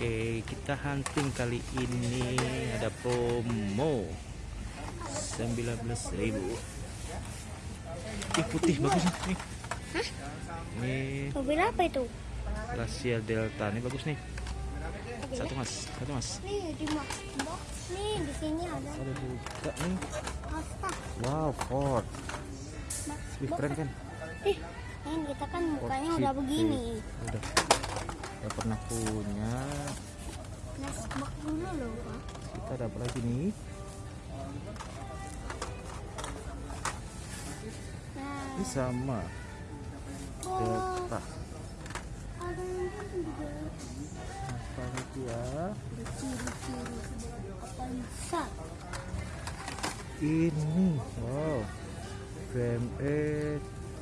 Oke, kita hunting kali ini ada promo 19.000. Ih, putih bagus nih. Hah? Ini Mobil apa itu? Rasia Delta. Ini bagus nih. Satu Mas, satu Mas. Nih di box nih di sini ada. Ada buka nih. Asta. Wow, Ford. Wih, keren kan? Ih, ini kita kan mukanya udah begini. Udah. Udah pernah punya. Dulu loh, Pak. Kita ada apa lagi nih? Nah, Ini sama. Delta. Yang juga Apa lagi ya? Ini, wow, VME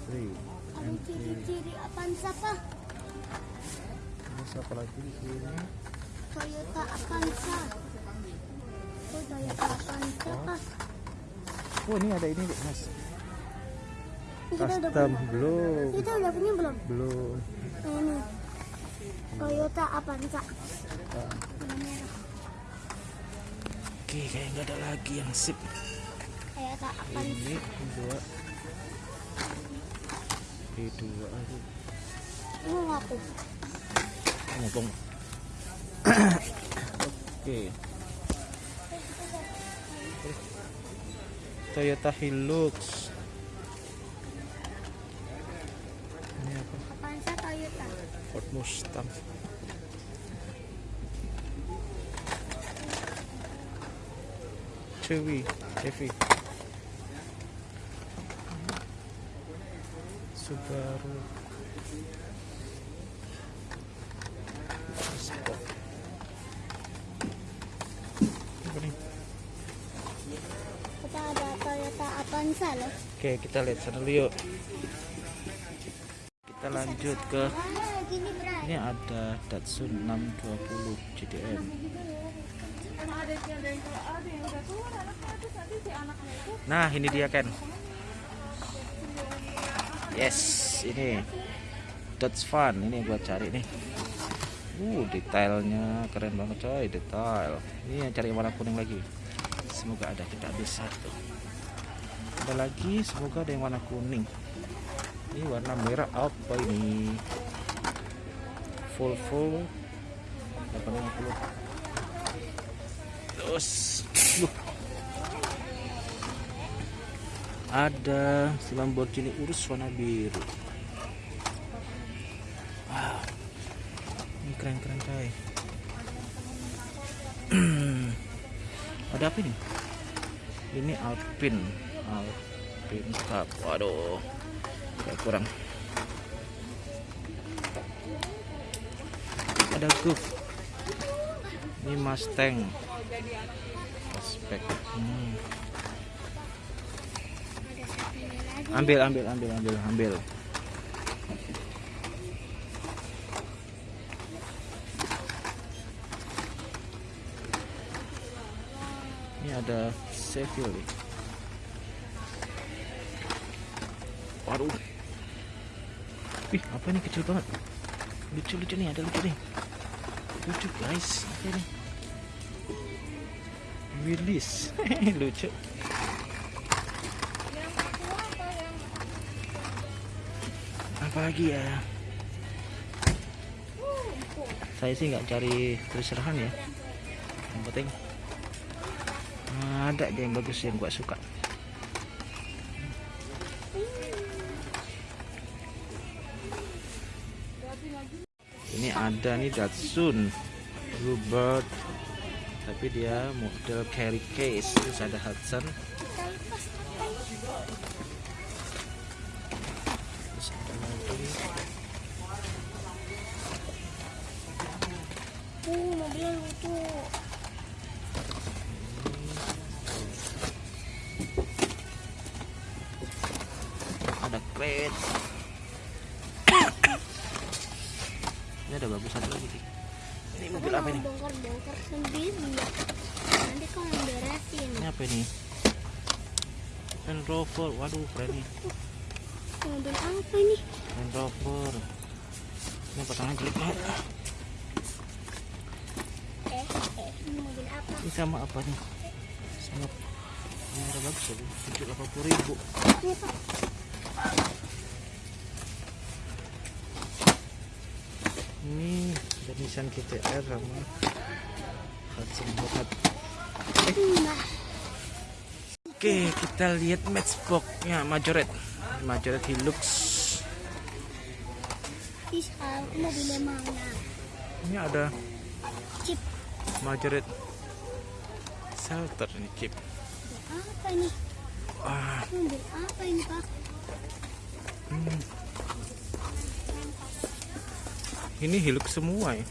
3 Ada ciri-ciri Avanza, Pak. Terus apa lagi di sini? Toyota Avanza. Oh, Toyota Avanza, Pak. Oh ini ada ini deh mas, custom belum, Kita udah punya belum? belum. Nah, ini. Toyota Avanza. Ah, merah. Oke, kayak nggak ada lagi yang sip. Toyota Avanza. Ini dua, ini dua aduh, Ini aku. Ngomong. Oke, Toyota Hilux. Ini apa? Avanza Toyota. Ford Mustang. Chevy, Chevy. Subaru. Oke, kita lihat sana dulu yuk. Kita lanjut ke ini ada Datsun 620 GDM. Nah, ini dia Ken. Yes, ini Dodge Fun. Ini gua cari nih. Uh, detailnya keren banget coy, detail. Ini yang cari warna kuning lagi. Semoga ada kita habis satu. Ada lagi, semoga ada yang warna kuning. Ini warna merah apa ini? Volvo 850. Terus, loh. Ada si Lamborghini Urus warna biru. Wow. Ini keren-keren coy. Ada apa ini? Ini Alpine. Cup. Waduh. Kayak kurang. Ada Golf. Ini Mustang. Aspek. Hmm. Ambil, ambil, ambil, ambil, ambil. Ini ada Chevy. Waduh. Wih, apa ini kecil banget? Lucu, lucu nih, ada lucu nih. Lucu guys, apa ini? Willis, lucu. apa lagi ya saya sih nggak cari terserah ya yang penting ada yang bagus yang gua suka ada nih Datsun. Bluebird tapi dia model carry case terus ada Hudson satu lagi Dik. ini mobil apa ini Bongkar-bongkar sendiri. Nanti kau beresin. ini apa ini Land Rover waduh keren nih Mobil apa ini? Land Rover ini potongan jelek banget apa? Ini sama apa nih? Sama kamera bagus ya, tujuh delapan puluh ribu. Ini pak. Ini ada Nissan GTR sama Hudson. Nah, Oke, kita lihat matchbox-nya Majoret. Majoret Hilux. Ini ada Chip. Majoret Shelter ini chip. Apa ini? Wah, apa ini pak? hmm. Ini Hilux semua ya.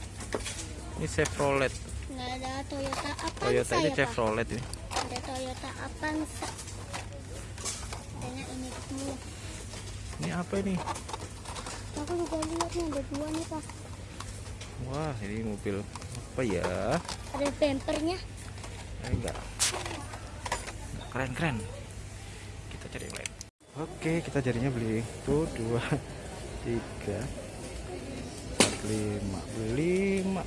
Ini Chevrolet. Nggak ada Toyota apa? Toyota ini ya? Chevrolet ini. Ada Toyota Avanza. Adanya ini. Ini apa ini? Aku juga lihat nih ada dua nih pak. Wah, ini mobil apa ya? Ada bempernya. Eh, enggak. Keren keren. Kita cari yang lain. Oke, kita jadinya beli itu dua, tiga, lima, lima.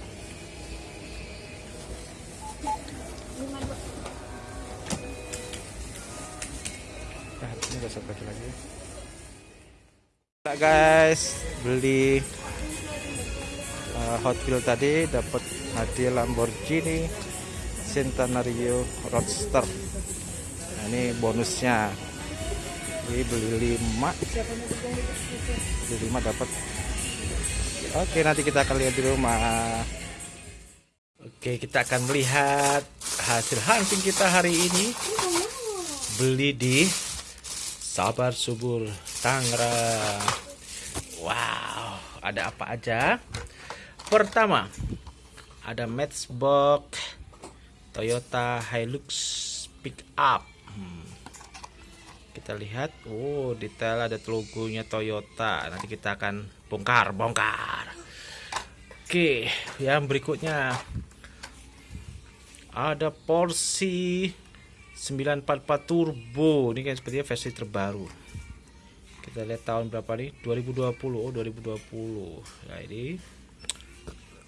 Nah, ini usah pakai lagi. Nah, guys, beli uh, Hot Wheel tadi dapat hadiah Lamborghini Centenario Roadster. Nah, ini bonusnya. Jadi beli 5 beli 5 dapat. Oke, nanti kita akan lihat di rumah. Oke, kita akan melihat hasil hunting kita hari ini. Beli di Sabar Subur Tangerang. Wow, ada apa aja? Pertama, ada Matchbox Toyota Hilux Pickup. Kita lihat, oh detail ada logonya Toyota. Nanti kita akan bongkar, bongkar. Oke, yang berikutnya ada Porsche 944 Turbo. Ini kan sepertinya versi terbaru. Kita lihat tahun berapa nih? 2020. Oh, 2020. Nah, ini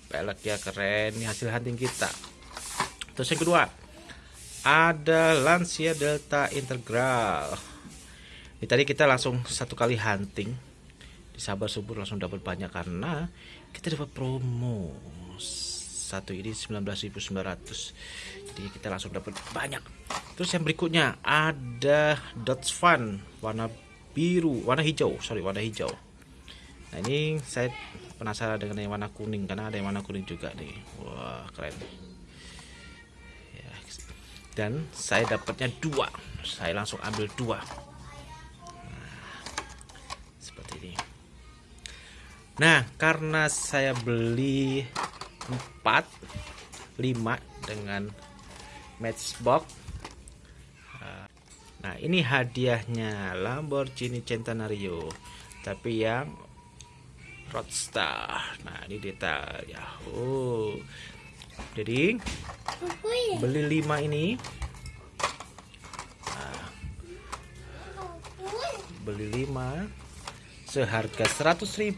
pelek ya keren. Ini hasil hunting kita. Terus yang kedua, ada Lancia Delta Integral. Ini tadi kita langsung satu kali hunting. Di Sabar Subur langsung dapat banyak karena kita dapat promo. Satu ini 19.900 jadi kita langsung dapat banyak. Terus yang berikutnya ada Dodge Fun warna biru warna hijau. Sorry warna hijau. Nah ini saya penasaran dengan yang warna kuning karena ada yang warna kuning juga nih. Wah keren. Ya. dan saya dapatnya dua. Saya langsung ambil dua nah karena saya beli 4 5 dengan matchbox nah ini hadiahnya Lamborghini Centenario tapi yang Roadster. Nah ini detail ya oh jadi beli 5 ini. Nah, beli 5 seharga 100.000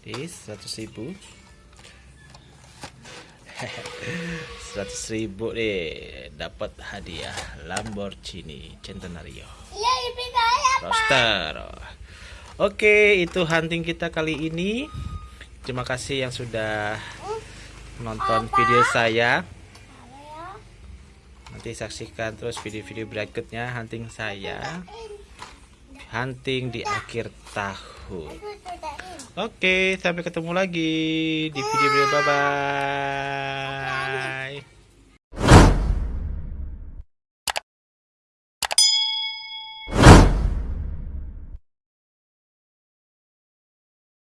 di 100.000 seratus ribu. deh. Dapat hadiah Lamborghini Centenario. Iya. Roster Oke itu hunting kita kali ini. Terima kasih yang sudah menonton video saya. Nanti saksikan terus video-video berikutnya hunting saya Hunting di akhir tahun. Oke, sampai ketemu lagi di video-video. Bye bye.